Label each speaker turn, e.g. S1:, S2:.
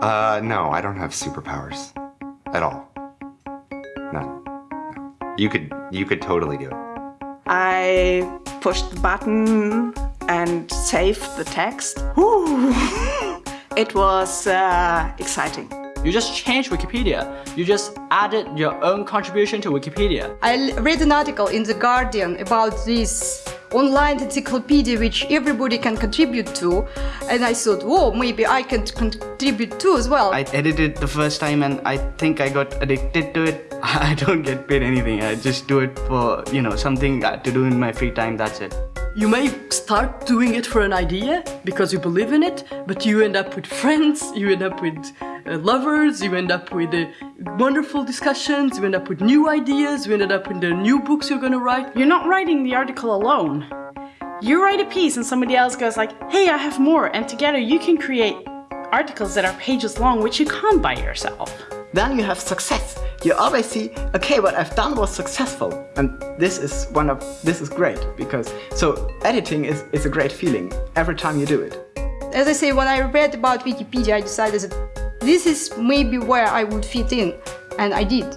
S1: Uh, no, I don't have superpowers. At all. None. No. You could, you could totally do it.
S2: I pushed the button and saved the text. Whew. it was uh, exciting.
S3: You just changed Wikipedia. You just added your own contribution to Wikipedia.
S4: I read an article in The Guardian about this online encyclopedia which everybody can contribute to and I thought, whoa, maybe I can contribute too as well.
S5: I edited the first time and I think I got addicted to it. I don't get paid anything, I just do it for, you know, something to do in my free time, that's it.
S6: You may start doing it for an idea because you believe in it, but you end up with friends, you end up with lovers, you end up with uh, wonderful discussions, you end up with new ideas, you end up with the new books you're gonna write.
S2: You're not writing the article alone. You write a piece and somebody else goes like, hey, I have more, and together you can create articles that are pages long, which you can't by yourself.
S7: Then you have success. You always see, okay, what I've done was successful. And this is one of, this is great because, so editing is, is a great feeling every time you do it.
S4: As I say, when I read about Wikipedia, I decided that this is maybe where I would fit in, and I did.